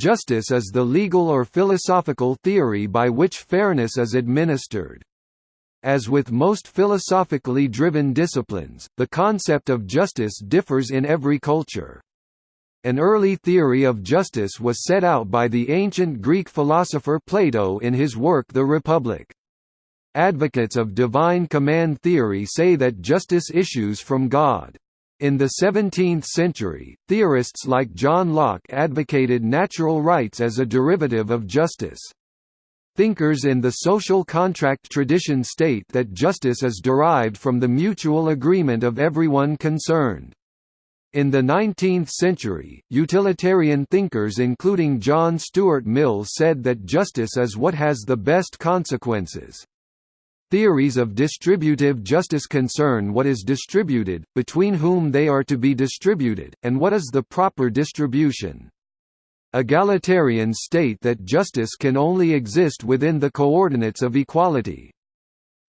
Justice is the legal or philosophical theory by which fairness is administered. As with most philosophically driven disciplines, the concept of justice differs in every culture. An early theory of justice was set out by the ancient Greek philosopher Plato in his work The Republic. Advocates of divine command theory say that justice issues from God. In the 17th century, theorists like John Locke advocated natural rights as a derivative of justice. Thinkers in the social contract tradition state that justice is derived from the mutual agreement of everyone concerned. In the 19th century, utilitarian thinkers including John Stuart Mill said that justice is what has the best consequences. Theories of distributive justice concern what is distributed, between whom they are to be distributed, and what is the proper distribution. Egalitarians state that justice can only exist within the coordinates of equality.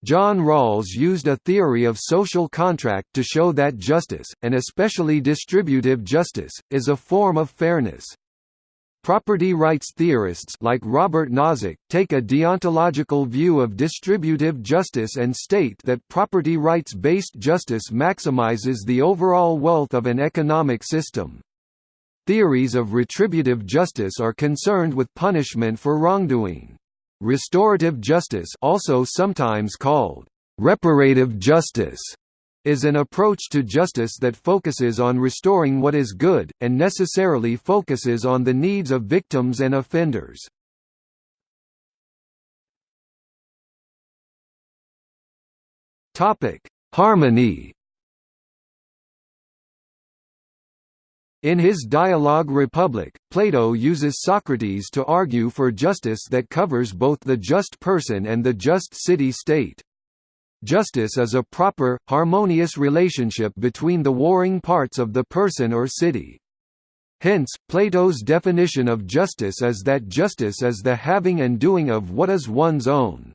John Rawls used a theory of social contract to show that justice, and especially distributive justice, is a form of fairness. Property rights theorists like Robert Nozick take a deontological view of distributive justice and state that property rights-based justice maximizes the overall wealth of an economic system. Theories of retributive justice are concerned with punishment for wrongdoing. Restorative justice also sometimes called reparative justice is an approach to justice that focuses on restoring what is good, and necessarily focuses on the needs of victims and offenders. Harmony In his dialogue Republic, Plato uses Socrates to argue for justice that covers both the just person and the just city-state. Justice is a proper, harmonious relationship between the warring parts of the person or city. Hence, Plato's definition of justice is that justice is the having and doing of what is one's own.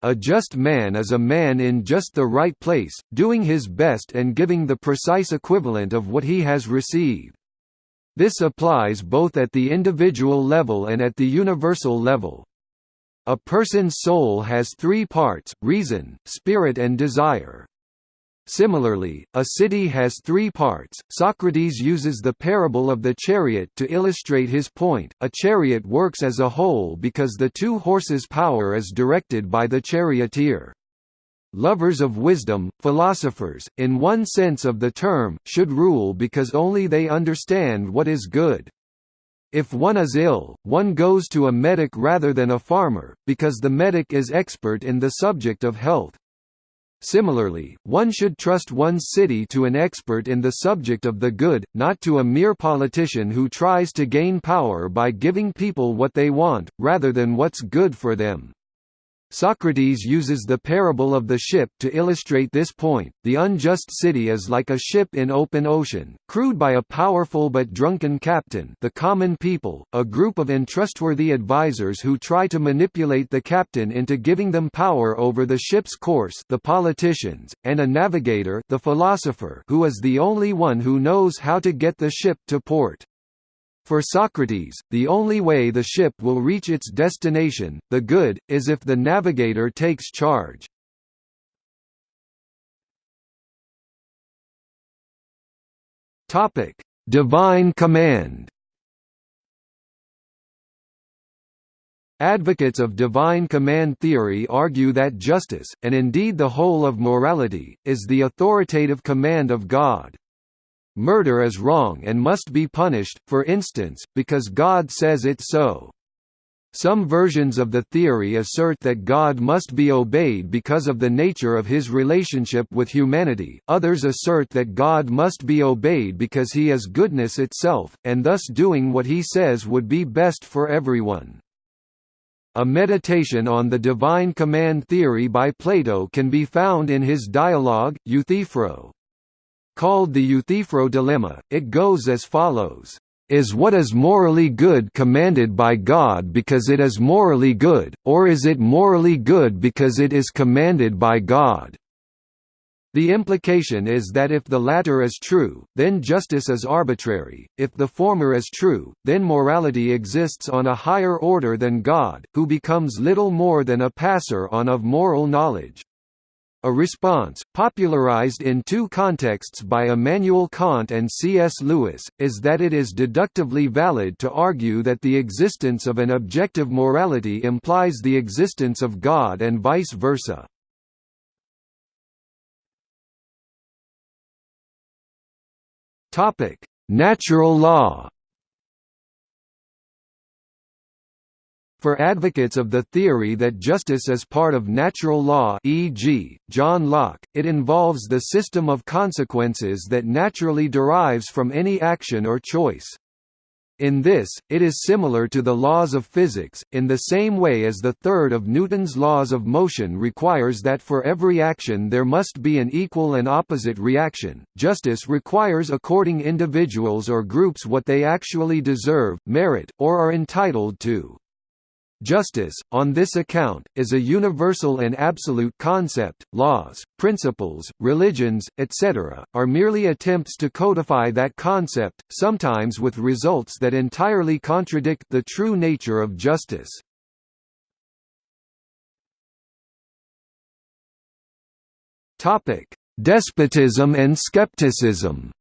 A just man is a man in just the right place, doing his best and giving the precise equivalent of what he has received. This applies both at the individual level and at the universal level. A person's soul has three parts, reason, spirit and desire. Similarly, a city has three parts. Socrates uses the parable of the chariot to illustrate his point. A chariot works as a whole because the two horses' power is directed by the charioteer. Lovers of wisdom, philosophers, in one sense of the term, should rule because only they understand what is good. If one is ill, one goes to a medic rather than a farmer, because the medic is expert in the subject of health. Similarly, one should trust one's city to an expert in the subject of the good, not to a mere politician who tries to gain power by giving people what they want, rather than what's good for them. Socrates uses the parable of the ship to illustrate this point. The unjust city is like a ship in open ocean, crewed by a powerful but drunken captain, the common people, a group of untrustworthy advisers who try to manipulate the captain into giving them power over the ship's course, the politicians, and a navigator, the philosopher, who is the only one who knows how to get the ship to port. For Socrates, the only way the ship will reach its destination, the good, is if the navigator takes charge. Topic: Divine command. Advocates of divine command theory argue that justice, and indeed the whole of morality, is the authoritative command of God. Murder is wrong and must be punished, for instance, because God says it so. Some versions of the theory assert that God must be obeyed because of the nature of his relationship with humanity, others assert that God must be obeyed because he is goodness itself, and thus doing what he says would be best for everyone. A meditation on the divine command theory by Plato can be found in his dialogue, Euthyphro. Called the Euthyphro dilemma, it goes as follows. Is what is morally good commanded by God because it is morally good, or is it morally good because it is commanded by God? The implication is that if the latter is true, then justice is arbitrary, if the former is true, then morality exists on a higher order than God, who becomes little more than a passer on of moral knowledge. A response, popularized in two contexts by Immanuel Kant and C.S. Lewis, is that it is deductively valid to argue that the existence of an objective morality implies the existence of God and vice versa. Natural law. For advocates of the theory that justice is part of natural law e.g., John Locke, it involves the system of consequences that naturally derives from any action or choice. In this, it is similar to the laws of physics, in the same way as the third of Newton's laws of motion requires that for every action there must be an equal and opposite reaction. Justice requires according individuals or groups what they actually deserve, merit, or are entitled to. Justice, on this account, is a universal and absolute concept. Laws, principles, religions, etc., are merely attempts to codify that concept, sometimes with results that entirely contradict the true nature of justice. Topic: Despotism and skepticism.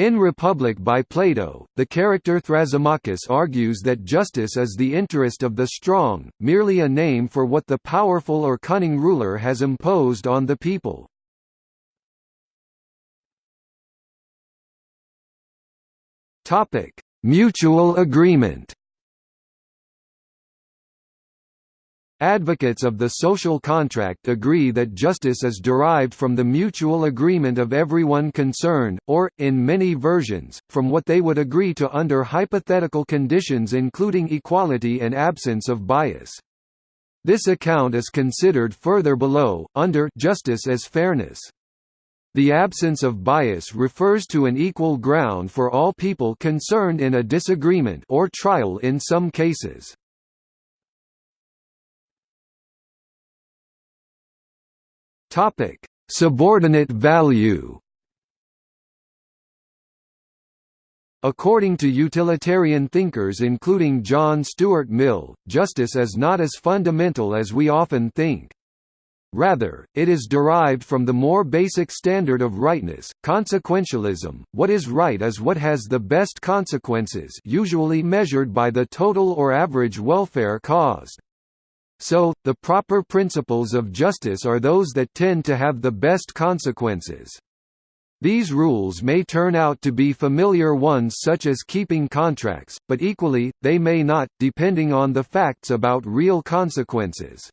In Republic by Plato, the character Thrasymachus argues that justice is the interest of the strong, merely a name for what the powerful or cunning ruler has imposed on the people. Mutual agreement Advocates of the social contract agree that justice is derived from the mutual agreement of everyone concerned, or, in many versions, from what they would agree to under hypothetical conditions including equality and absence of bias. This account is considered further below, under justice as fairness. The absence of bias refers to an equal ground for all people concerned in a disagreement or trial in some cases. Topic: Subordinate value. According to utilitarian thinkers including John Stuart Mill, justice is not as fundamental as we often think. Rather, it is derived from the more basic standard of rightness, consequentialism. What is right is what has the best consequences, usually measured by the total or average welfare caused. So, the proper principles of justice are those that tend to have the best consequences. These rules may turn out to be familiar ones such as keeping contracts, but equally, they may not, depending on the facts about real consequences.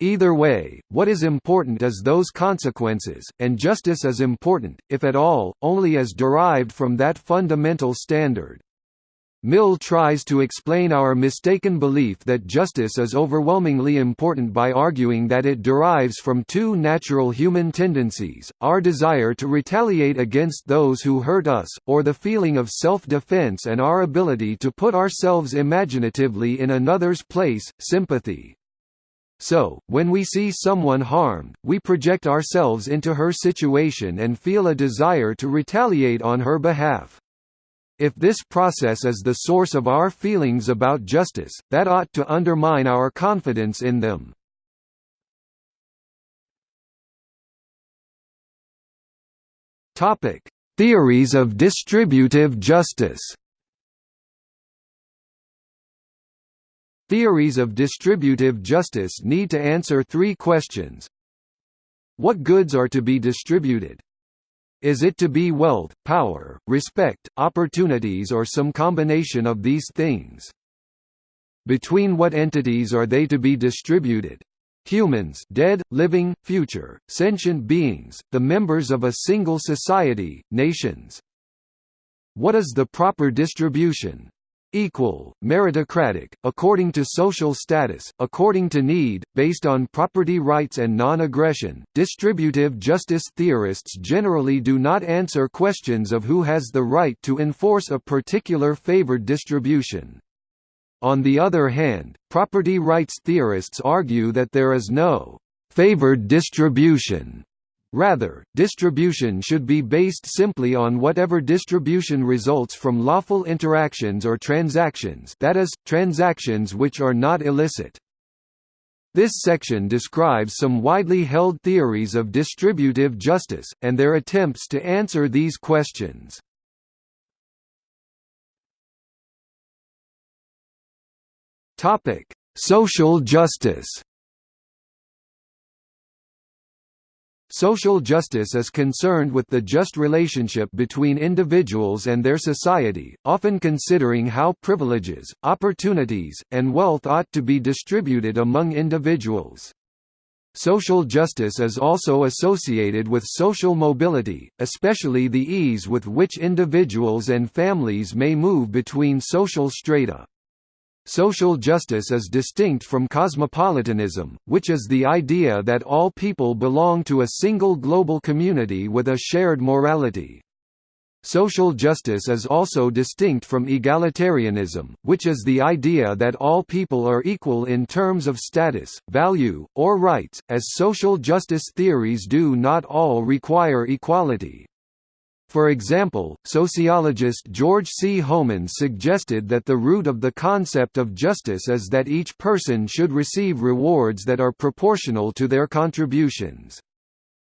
Either way, what is important is those consequences, and justice is important, if at all, only as derived from that fundamental standard. Mill tries to explain our mistaken belief that justice is overwhelmingly important by arguing that it derives from two natural human tendencies, our desire to retaliate against those who hurt us, or the feeling of self-defense and our ability to put ourselves imaginatively in another's place, sympathy. So, when we see someone harmed, we project ourselves into her situation and feel a desire to retaliate on her behalf. If this process is the source of our feelings about justice, that ought to undermine our confidence in them. Topic: Theories of distributive justice. Theories of distributive justice need to answer three questions. What goods are to be distributed? Is it to be wealth, power, respect, opportunities or some combination of these things? Between what entities are they to be distributed? Humans dead, living, future, sentient beings, the members of a single society, nations. What is the proper distribution? Equal, meritocratic, according to social status, according to need, based on property rights and non-aggression. Distributive justice theorists generally do not answer questions of who has the right to enforce a particular favored distribution. On the other hand, property rights theorists argue that there is no favored distribution. Rather, distribution should be based simply on whatever distribution results from lawful interactions or transactions that is, transactions which are not illicit. This section describes some widely held theories of distributive justice, and their attempts to answer these questions. Social justice Social justice is concerned with the just relationship between individuals and their society, often considering how privileges, opportunities, and wealth ought to be distributed among individuals. Social justice is also associated with social mobility, especially the ease with which individuals and families may move between social strata. Social justice is distinct from cosmopolitanism, which is the idea that all people belong to a single global community with a shared morality. Social justice is also distinct from egalitarianism, which is the idea that all people are equal in terms of status, value, or rights, as social justice theories do not all require equality. For example, sociologist George C. Homans suggested that the root of the concept of justice is that each person should receive rewards that are proportional to their contributions.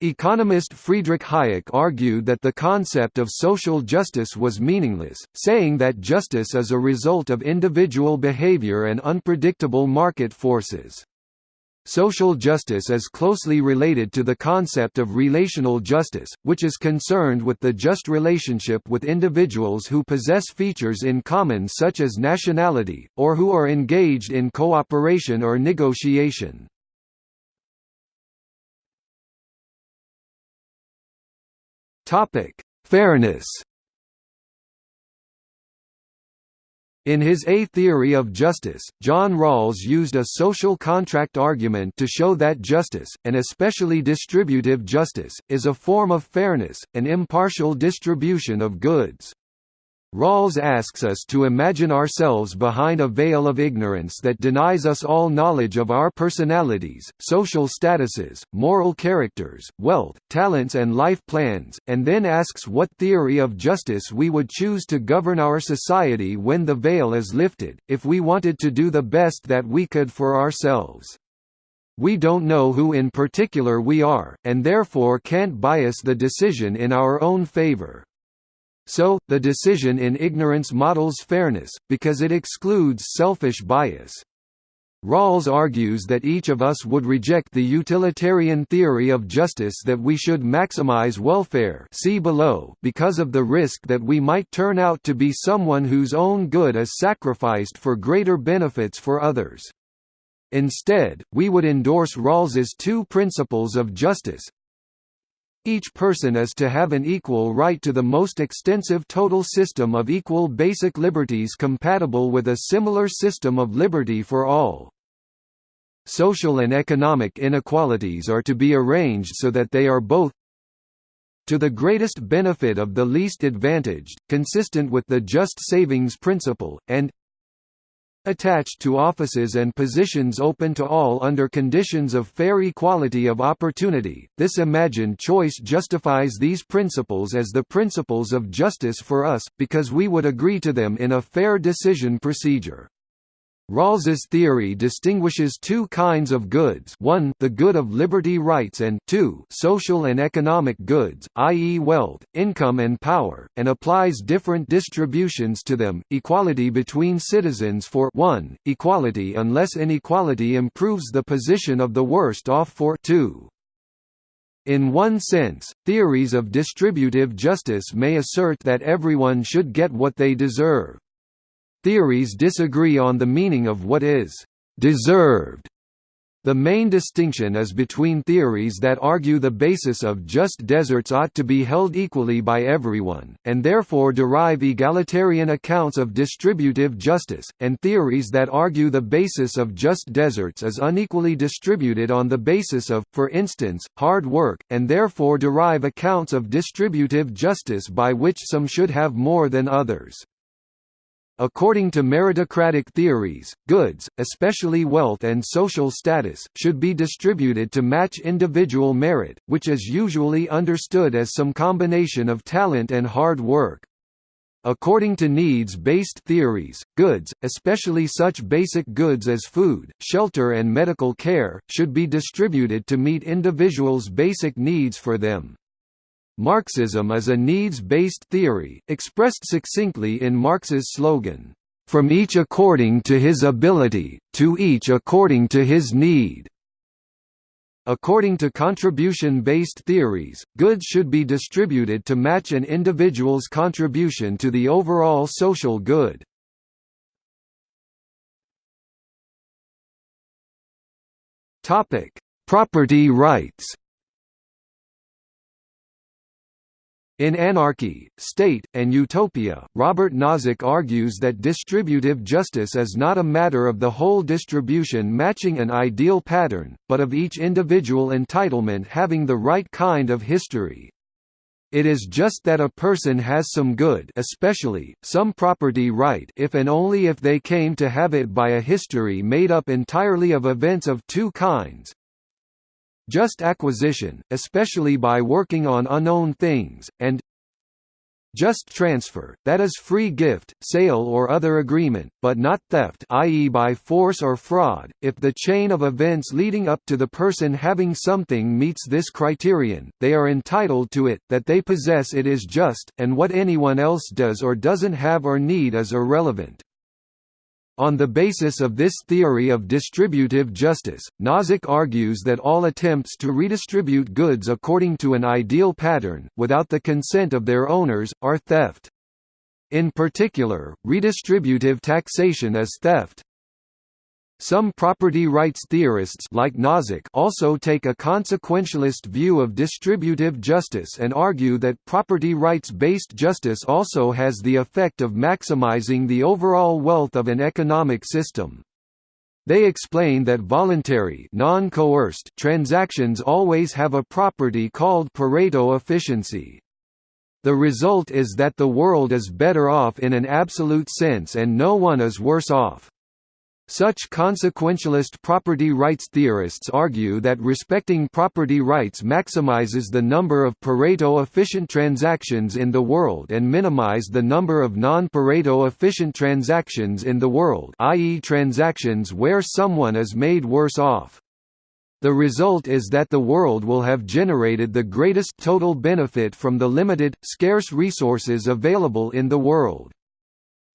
Economist Friedrich Hayek argued that the concept of social justice was meaningless, saying that justice is a result of individual behavior and unpredictable market forces. Social justice is closely related to the concept of relational justice, which is concerned with the just relationship with individuals who possess features in common such as nationality, or who are engaged in cooperation or negotiation. Fairness In his A Theory of Justice, John Rawls used a social contract argument to show that justice, and especially distributive justice, is a form of fairness, an impartial distribution of goods. Rawls asks us to imagine ourselves behind a veil of ignorance that denies us all knowledge of our personalities, social statuses, moral characters, wealth, talents and life plans, and then asks what theory of justice we would choose to govern our society when the veil is lifted, if we wanted to do the best that we could for ourselves. We don't know who in particular we are, and therefore can't bias the decision in our own favor. So, the decision in ignorance models fairness, because it excludes selfish bias. Rawls argues that each of us would reject the utilitarian theory of justice that we should maximize welfare see below because of the risk that we might turn out to be someone whose own good is sacrificed for greater benefits for others. Instead, we would endorse Rawls's two principles of justice, each person is to have an equal right to the most extensive total system of equal basic liberties compatible with a similar system of liberty for all. Social and economic inequalities are to be arranged so that they are both to the greatest benefit of the least advantaged, consistent with the just savings principle, and attached to offices and positions open to all under conditions of fair equality of opportunity. This imagined choice justifies these principles as the principles of justice for us, because we would agree to them in a fair decision procedure. Rawls's theory distinguishes two kinds of goods 1 the good of liberty rights and 2 social and economic goods, i.e. wealth, income and power, and applies different distributions to them, equality between citizens for 1, equality unless inequality improves the position of the worst off for 2. In one sense, theories of distributive justice may assert that everyone should get what they deserve. Theories disagree on the meaning of what is «deserved». The main distinction is between theories that argue the basis of just deserts ought to be held equally by everyone, and therefore derive egalitarian accounts of distributive justice, and theories that argue the basis of just deserts is unequally distributed on the basis of, for instance, hard work, and therefore derive accounts of distributive justice by which some should have more than others. According to meritocratic theories, goods, especially wealth and social status, should be distributed to match individual merit, which is usually understood as some combination of talent and hard work. According to needs-based theories, goods, especially such basic goods as food, shelter and medical care, should be distributed to meet individuals' basic needs for them. Marxism is a needs-based theory, expressed succinctly in Marx's slogan, "...from each according to his ability, to each according to his need." According to contribution-based theories, goods should be distributed to match an individual's contribution to the overall social good. Property rights In Anarchy, State, and Utopia, Robert Nozick argues that distributive justice is not a matter of the whole distribution matching an ideal pattern, but of each individual entitlement having the right kind of history. It is just that a person has some good especially, some property right if and only if they came to have it by a history made up entirely of events of two kinds, just acquisition, especially by working on unknown things, and just transfer, that is free gift, sale or other agreement, but not theft i.e. by force or fraud. If the chain of events leading up to the person having something meets this criterion, they are entitled to it, that they possess it is just, and what anyone else does or doesn't have or need is irrelevant. On the basis of this theory of distributive justice, Nozick argues that all attempts to redistribute goods according to an ideal pattern, without the consent of their owners, are theft. In particular, redistributive taxation is theft. Some property rights theorists like Nozick also take a consequentialist view of distributive justice and argue that property rights-based justice also has the effect of maximizing the overall wealth of an economic system. They explain that voluntary non-coerced transactions always have a property called Pareto efficiency. The result is that the world is better off in an absolute sense and no one is worse off. Such consequentialist property rights theorists argue that respecting property rights maximizes the number of Pareto efficient transactions in the world and minimize the number of non-Pareto efficient transactions in the world i.e. transactions where someone is made worse off. The result is that the world will have generated the greatest total benefit from the limited, scarce resources available in the world.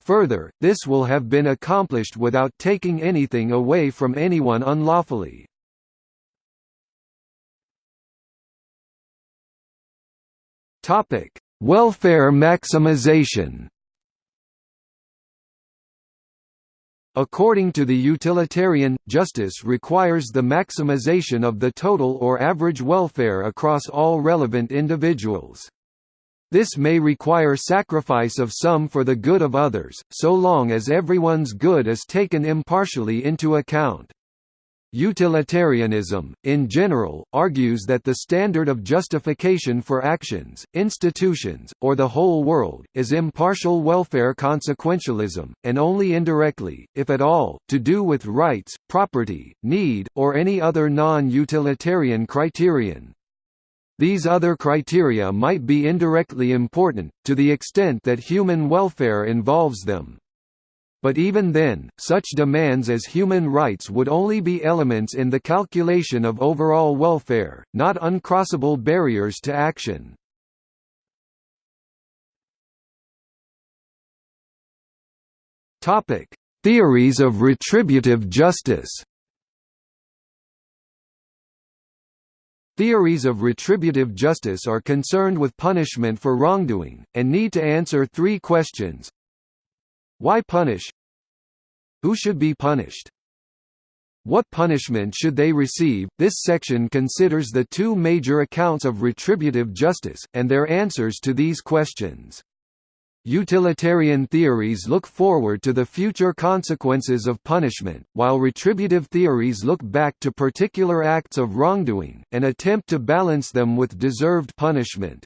Further, this will have been accomplished without taking anything away from anyone unlawfully. Topic: Welfare maximization. According to the utilitarian, justice requires the maximization of the total or average welfare across all relevant individuals. This may require sacrifice of some for the good of others, so long as everyone's good is taken impartially into account. Utilitarianism, in general, argues that the standard of justification for actions, institutions, or the whole world, is impartial welfare consequentialism, and only indirectly, if at all, to do with rights, property, need, or any other non-utilitarian criterion. These other criteria might be indirectly important, to the extent that human welfare involves them. But even then, such demands as human rights would only be elements in the calculation of overall welfare, not uncrossable barriers to action. Theories of retributive justice Theories of retributive justice are concerned with punishment for wrongdoing, and need to answer three questions. Why punish? Who should be punished? What punishment should they receive? This section considers the two major accounts of retributive justice, and their answers to these questions. Utilitarian theories look forward to the future consequences of punishment, while retributive theories look back to particular acts of wrongdoing, and attempt to balance them with deserved punishment.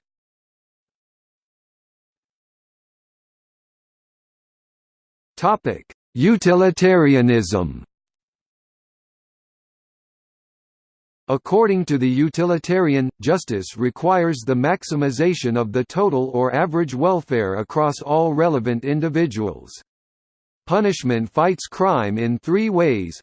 Utilitarianism According to the utilitarian, justice requires the maximization of the total or average welfare across all relevant individuals. Punishment fights crime in three ways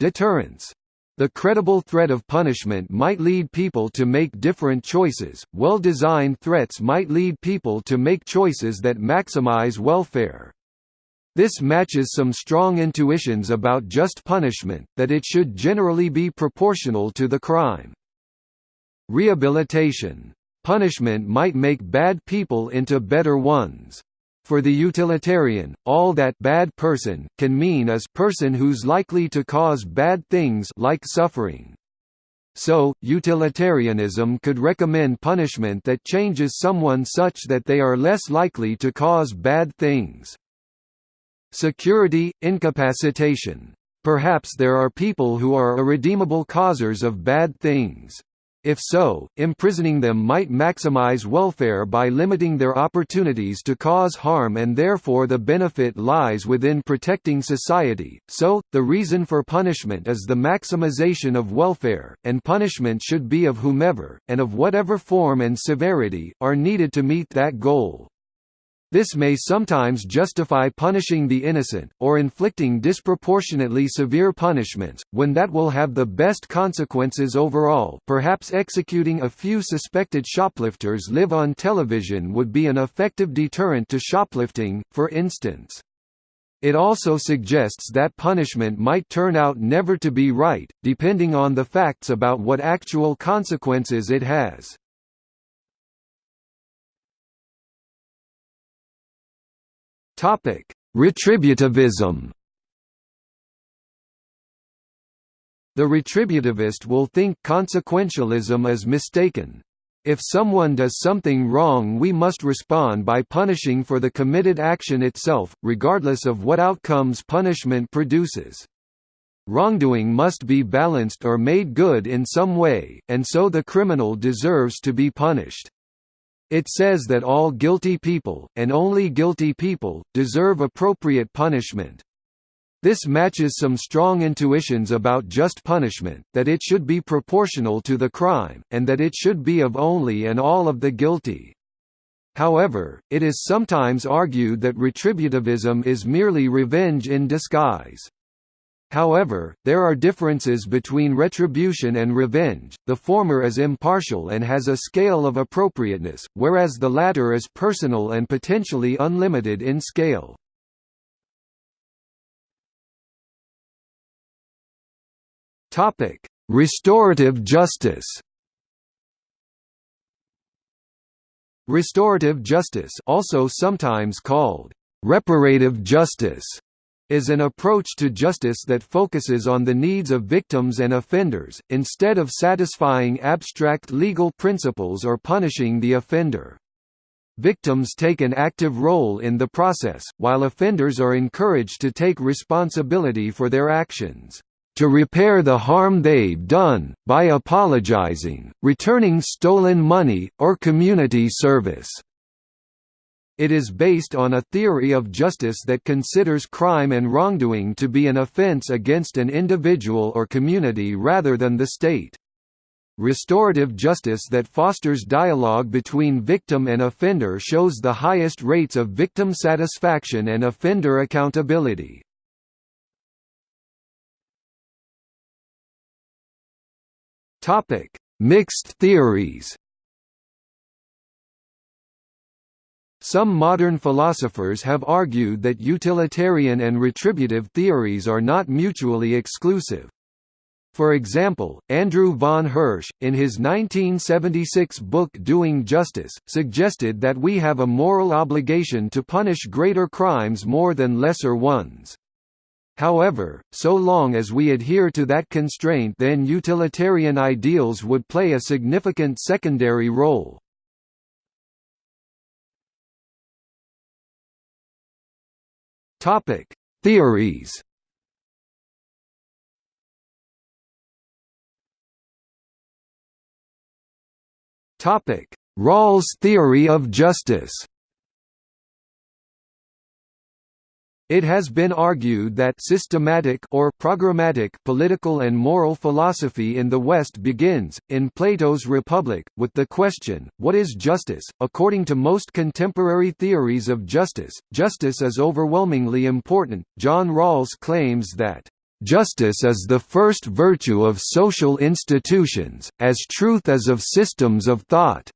Deterrence. The credible threat of punishment might lead people to make different choices, well-designed threats might lead people to make choices that maximize welfare. This matches some strong intuitions about just punishment, that it should generally be proportional to the crime. Rehabilitation. Punishment might make bad people into better ones. For the utilitarian, all that bad person can mean is person who's likely to cause bad things like suffering. So, utilitarianism could recommend punishment that changes someone such that they are less likely to cause bad things. Security, incapacitation. Perhaps there are people who are irredeemable causers of bad things. If so, imprisoning them might maximize welfare by limiting their opportunities to cause harm and therefore the benefit lies within protecting society. So, the reason for punishment is the maximization of welfare, and punishment should be of whomever, and of whatever form and severity, are needed to meet that goal. This may sometimes justify punishing the innocent, or inflicting disproportionately severe punishments, when that will have the best consequences overall perhaps executing a few suspected shoplifters live on television would be an effective deterrent to shoplifting, for instance. It also suggests that punishment might turn out never to be right, depending on the facts about what actual consequences it has. Topic: Retributivism. The retributivist will think consequentialism is mistaken. If someone does something wrong we must respond by punishing for the committed action itself, regardless of what outcomes punishment produces. Wrongdoing must be balanced or made good in some way, and so the criminal deserves to be punished. It says that all guilty people, and only guilty people, deserve appropriate punishment. This matches some strong intuitions about just punishment, that it should be proportional to the crime, and that it should be of only and all of the guilty. However, it is sometimes argued that retributivism is merely revenge in disguise. However, there are differences between retribution and revenge, the former is impartial and has a scale of appropriateness, whereas the latter is personal and potentially unlimited in scale. Restorative justice Restorative justice also sometimes called reparative justice is an approach to justice that focuses on the needs of victims and offenders, instead of satisfying abstract legal principles or punishing the offender. Victims take an active role in the process, while offenders are encouraged to take responsibility for their actions to repair the harm they've done, by apologizing, returning stolen money, or community service. It is based on a theory of justice that considers crime and wrongdoing to be an offense against an individual or community rather than the state. Restorative justice that fosters dialogue between victim and offender shows the highest rates of victim satisfaction and offender accountability. Mixed theories Some modern philosophers have argued that utilitarian and retributive theories are not mutually exclusive. For example, Andrew von Hirsch, in his 1976 book Doing Justice, suggested that we have a moral obligation to punish greater crimes more than lesser ones. However, so long as we adhere to that constraint then utilitarian ideals would play a significant secondary role. Topic: Theories. Topic: Rawls' theory of justice. It has been argued that systematic or programmatic political and moral philosophy in the West begins, in Plato's Republic, with the question, what is justice? According to most contemporary theories of justice, justice is overwhelmingly important. John Rawls claims that Justice is the first virtue of social institutions, as truth is of systems of thought.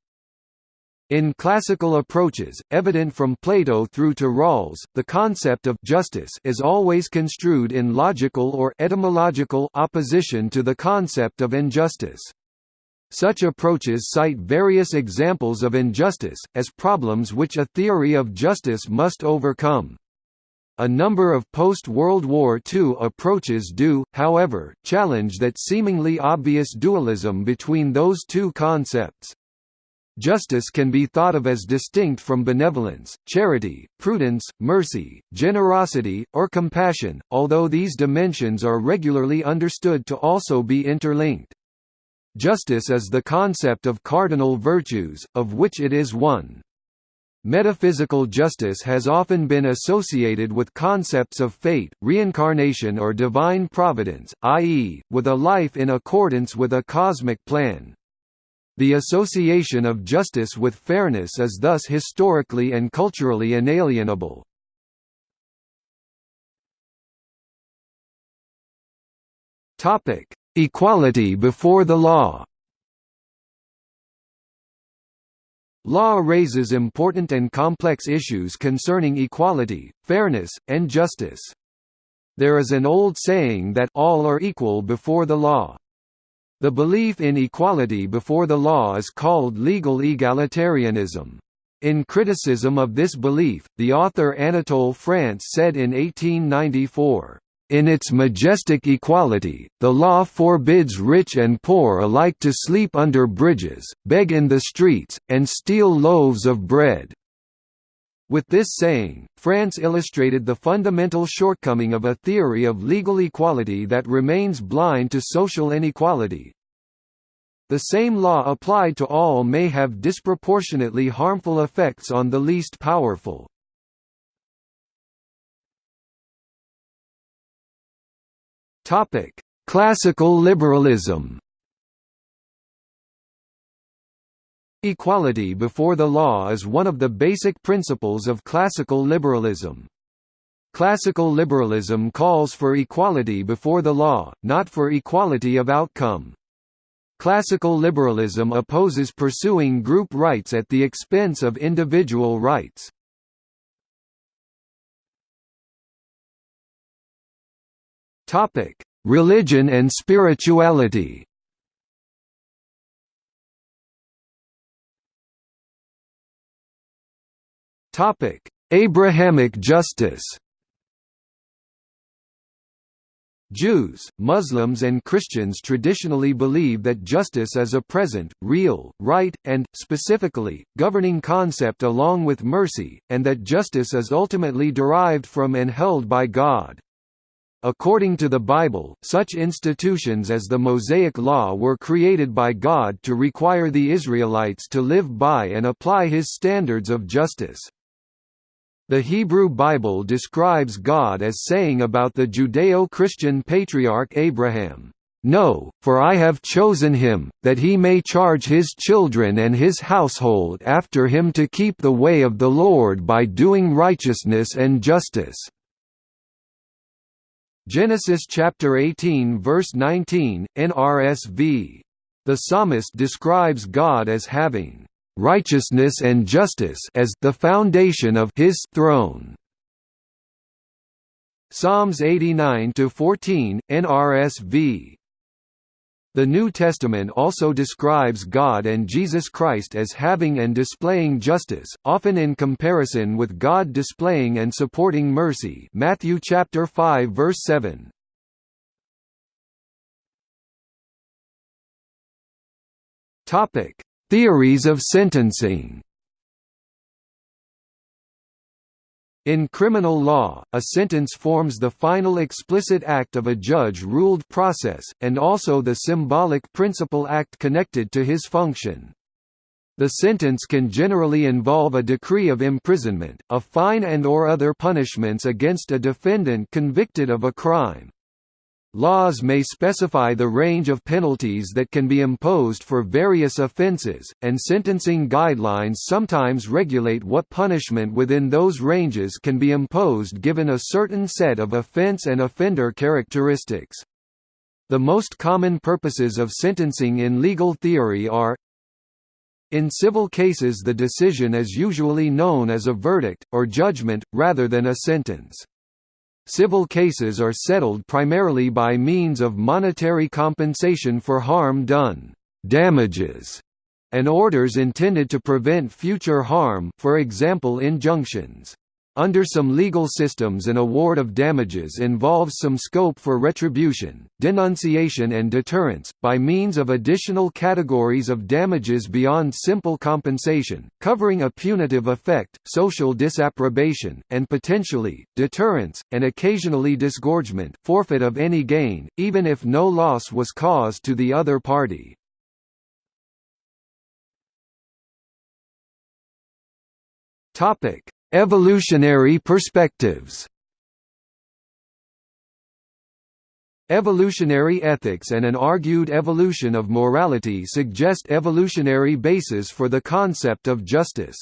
In classical approaches, evident from Plato through to Rawls, the concept of justice is always construed in logical or etymological opposition to the concept of injustice. Such approaches cite various examples of injustice, as problems which a theory of justice must overcome. A number of post-World War II approaches do, however, challenge that seemingly obvious dualism between those two concepts. Justice can be thought of as distinct from benevolence, charity, prudence, mercy, generosity, or compassion, although these dimensions are regularly understood to also be interlinked. Justice is the concept of cardinal virtues, of which it is one. Metaphysical justice has often been associated with concepts of fate, reincarnation or divine providence, i.e., with a life in accordance with a cosmic plan. The association of justice with fairness is thus historically and culturally inalienable. Topic: Equality before the law. Law raises important and complex issues concerning equality, fairness, and justice. There is an old saying that all are equal before the law. The belief in equality before the law is called legal egalitarianism. In criticism of this belief, the author Anatole France said in 1894, in its majestic equality, the law forbids rich and poor alike to sleep under bridges, beg in the streets, and steal loaves of bread. With this saying, France illustrated the fundamental shortcoming of a theory of legal equality that remains blind to social inequality. The same law applied to all may have disproportionately harmful effects on the least powerful. Classical liberalism Equality before the law is one of the basic principles of classical liberalism. Classical liberalism calls for equality before the law, not for equality of outcome. Classical liberalism opposes pursuing group rights at the expense of individual rights. Religion and spirituality Topic: Abrahamic justice. Jews, Muslims and Christians traditionally believe that justice is a present, real, right, and, specifically, governing concept along with mercy, and that justice is ultimately derived from and held by God. According to the Bible, such institutions as the Mosaic Law were created by God to require the Israelites to live by and apply his standards of justice. The Hebrew Bible describes God as saying about the Judeo-Christian patriarch Abraham, "'No, for I have chosen him, that he may charge his children and his household after him to keep the way of the Lord by doing righteousness and justice." Genesis chapter 18 verse 19, NRSV. The psalmist describes God as having righteousness and justice as the foundation of his throne. Psalms 89 to 14 NRSV The New Testament also describes God and Jesus Christ as having and displaying justice, often in comparison with God displaying and supporting mercy. Matthew chapter 5 verse 7. Topic: Theories of sentencing In criminal law, a sentence forms the final explicit act of a judge-ruled process, and also the symbolic principal act connected to his function. The sentence can generally involve a decree of imprisonment, a fine and or other punishments against a defendant convicted of a crime. Laws may specify the range of penalties that can be imposed for various offenses, and sentencing guidelines sometimes regulate what punishment within those ranges can be imposed given a certain set of offense and offender characteristics. The most common purposes of sentencing in legal theory are in civil cases the decision is usually known as a verdict, or judgment, rather than a sentence. Civil cases are settled primarily by means of monetary compensation for harm done damages", and orders intended to prevent future harm for example injunctions. Under some legal systems an award of damages involves some scope for retribution, denunciation and deterrence, by means of additional categories of damages beyond simple compensation, covering a punitive effect, social disapprobation, and potentially, deterrence, and occasionally disgorgement forfeit of any gain, even if no loss was caused to the other party. Topic Evolutionary perspectives Evolutionary ethics and an argued evolution of morality suggest evolutionary bases for the concept of justice.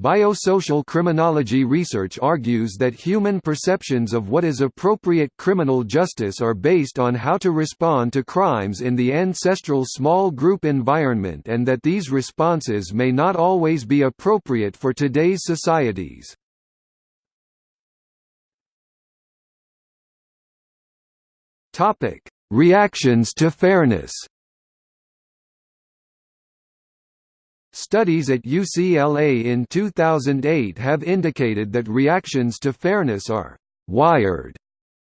Biosocial criminology research argues that human perceptions of what is appropriate criminal justice are based on how to respond to crimes in the ancestral small group environment and that these responses may not always be appropriate for today's societies. Reactions to fairness Studies at UCLA in 2008 have indicated that reactions to fairness are «wired»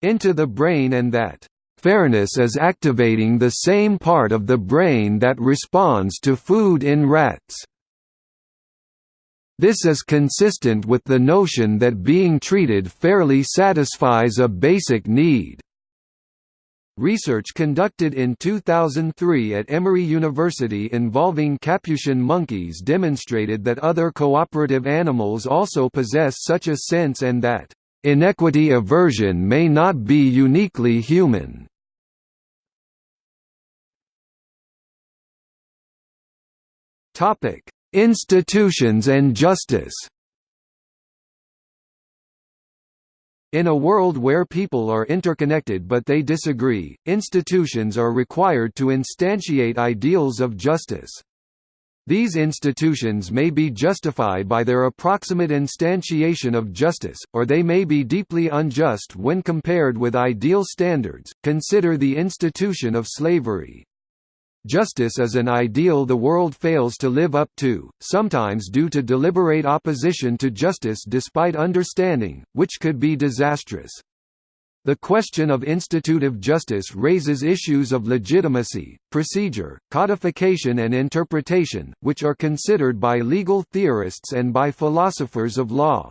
into the brain and that Fairness is activating the same part of the brain that responds to food in rats. This is consistent with the notion that being treated fairly satisfies a basic need. Research conducted in 2003 at Emory University involving Capuchin monkeys demonstrated that other cooperative animals also possess such a sense and that, "...inequity aversion may not be uniquely human." Institutions and justice In a world where people are interconnected but they disagree, institutions are required to instantiate ideals of justice. These institutions may be justified by their approximate instantiation of justice, or they may be deeply unjust when compared with ideal standards. Consider the institution of slavery. Justice is an ideal the world fails to live up to, sometimes due to deliberate opposition to justice despite understanding, which could be disastrous. The question of institutive justice raises issues of legitimacy, procedure, codification and interpretation, which are considered by legal theorists and by philosophers of law.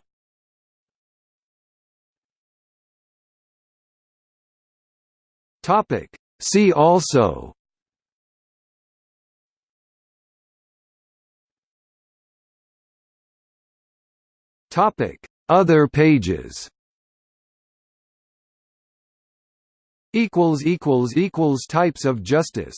See also Topic: Other pages. Equals equals equals types of justice